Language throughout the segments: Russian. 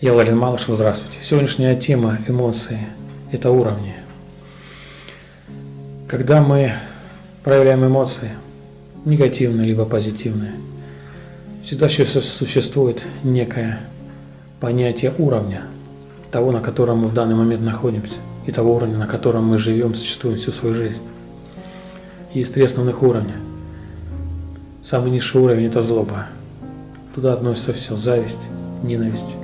Я Владимир Малышев, здравствуйте. Сегодняшняя тема эмоции – это уровни. Когда мы проявляем эмоции, негативные либо позитивные, всегда существует некое понятие уровня, того, на котором мы в данный момент находимся, и того уровня, на котором мы живем, существуем всю свою жизнь. Есть три основных уровня. Самый низший уровень – это злоба. Туда относится все – зависть, ненависть.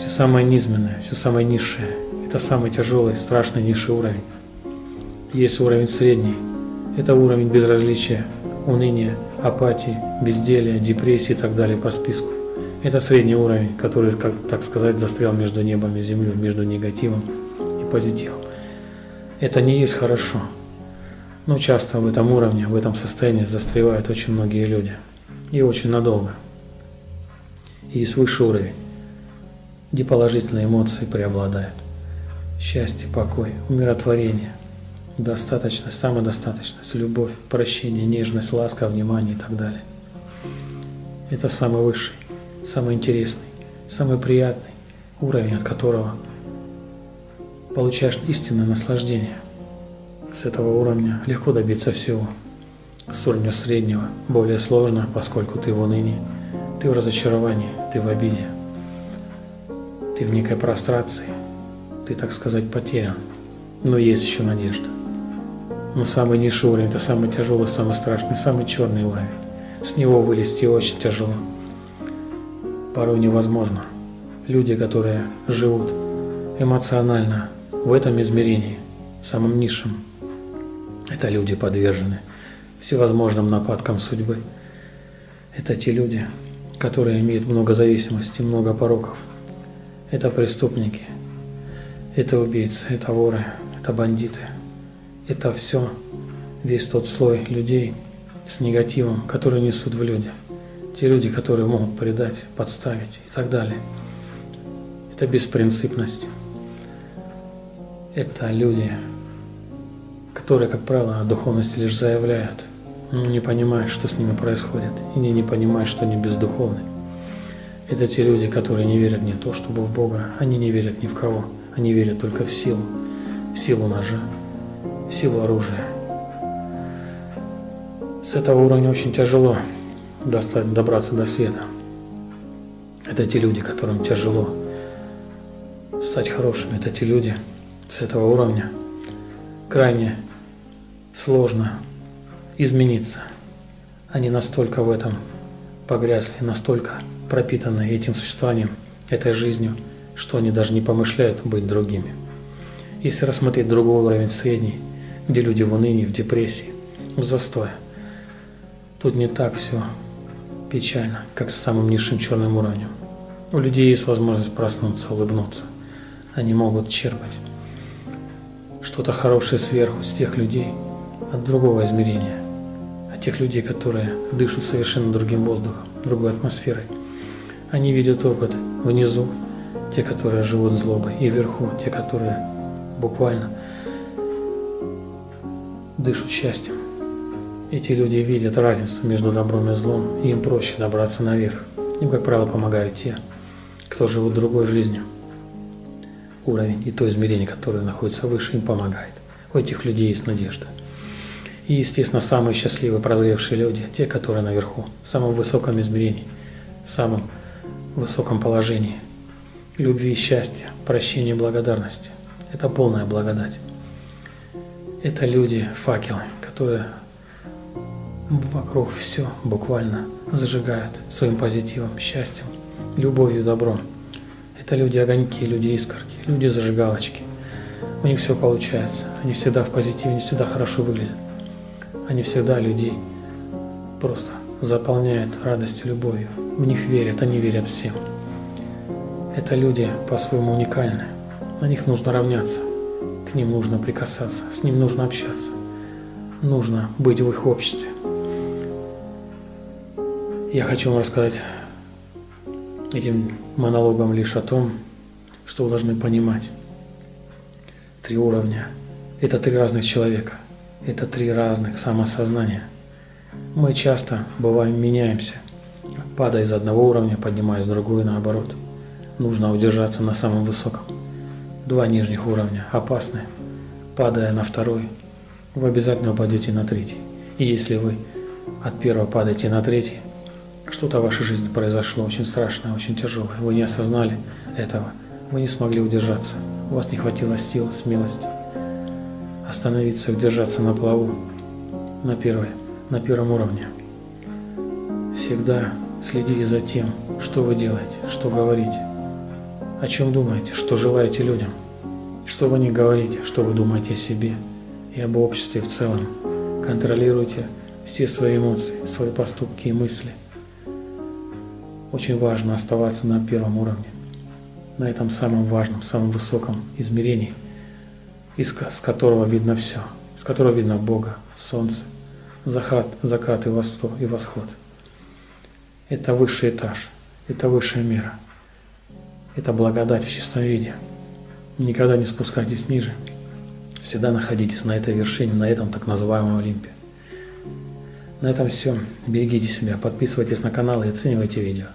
Все самое низменное, все самое низшее – это самый тяжелый, страшный низший уровень. Есть уровень средний – это уровень безразличия, уныния, апатии, безделия, депрессии и так далее по списку. Это средний уровень, который, как, так сказать, застрял между небом и землей, между негативом и позитивом. Это не есть хорошо. Но часто в этом уровне, в этом состоянии застревают очень многие люди. И очень надолго. И есть высший уровень, где положительные эмоции преобладают. Счастье, покой, умиротворение, достаточность, самодостаточность, любовь, прощение, нежность, ласка, внимание и так далее. Это самый высший, самый интересный, самый приятный уровень, от которого получаешь истинное наслаждение. С этого уровня легко добиться всего. С уровня среднего более сложно, поскольку ты в унынии, ты в разочаровании, ты в обиде, ты в некой прострации, ты, так сказать, потерян. Но есть еще надежда. Но самый низший уровень – это самый тяжелый, самый страшный, самый черный уровень. С него вылезти очень тяжело. Порой невозможно. Люди, которые живут эмоционально в этом измерении, самым низшем, это люди подвержены всевозможным нападкам судьбы. Это те люди, которые имеют много зависимостей, много пороков. Это преступники, это убийцы, это воры, это бандиты – это все, весь тот слой людей с негативом, который несут в люди. Те люди, которые могут предать, подставить и так далее. Это беспринципность. Это люди, которые, как правило, о духовности лишь заявляют, но не понимают, что с ними происходит, и не, не понимают, что они бездуховны. Это те люди, которые не верят не то, чтобы в Бога, они не верят ни в кого, они верят только в силу, в силу ножа, силу оружия. С этого уровня очень тяжело достать, добраться до света. Это те люди, которым тяжело стать хорошими. Это те люди с этого уровня. Крайне сложно измениться. Они настолько в этом погрязли, настолько пропитаны этим существованием, этой жизнью, что они даже не помышляют быть другими. Если рассмотреть другой уровень средний, где люди в унынии, в депрессии, в застое. Тут не так все печально, как с самым низшим черным уровнем. У людей есть возможность проснуться, улыбнуться. Они могут черпать что-то хорошее сверху с тех людей от другого измерения, тех людей, которые дышат совершенно другим воздухом, другой атмосферой. Они видят опыт внизу, те, которые живут злобой, и вверху, те, которые буквально дышат счастьем. Эти люди видят разницу между добром и злом, и им проще добраться наверх. Им, как правило, помогают те, кто живут другой жизнью. Уровень и то измерение, которое находится выше, им помогает. У этих людей есть надежда. И, естественно, самые счастливые, прозревшие люди, те, которые наверху, в самом высоком измерении, в самом высоком положении, любви и счастья, прощения и благодарности. Это полная благодать. Это люди, факелы, которые вокруг все буквально зажигают своим позитивом, счастьем, любовью, добром. Это люди огоньки, люди искорки, люди зажигалочки. У них все получается. Они всегда в позитиве, они всегда хорошо выглядят. Они всегда людей просто заполняют радостью, любовью. В них верят, они верят всем. Это люди по-своему уникальны. На них нужно равняться. К ним нужно прикасаться, с ним нужно общаться. Нужно быть в их обществе. Я хочу вам рассказать этим монологом лишь о том, что вы должны понимать. Три уровня – это три разных человека, это три разных самосознания. Мы часто, бываем, меняемся, падая из одного уровня, поднимаясь в другой наоборот. нужно удержаться на самом высоком. Два нижних уровня опасны. Падая на второй, вы обязательно упадете на третий. И если вы от первого падаете на третий, что-то в вашей жизни произошло очень страшное, очень тяжелое. Вы не осознали этого. Вы не смогли удержаться. У вас не хватило сил, смелости остановиться удержаться на плаву на, первой, на первом уровне. Всегда следите за тем, что вы делаете, что говорите, о чем думаете, что желаете людям, что вы не говорите, что вы думаете о себе и об обществе в целом. Контролируйте все свои эмоции, свои поступки и мысли. Очень важно оставаться на первом уровне, на этом самом важном, самом высоком измерении, из, с которого видно все, с которого видно Бога, Солнце, закат, закат и восход, и восход. Это высший этаж, это высшая мера, это благодать в чистом виде. Никогда не спускайтесь ниже, всегда находитесь на этой вершине, на этом так называемом Олимпе. На этом все. Берегите себя, подписывайтесь на канал и оценивайте видео.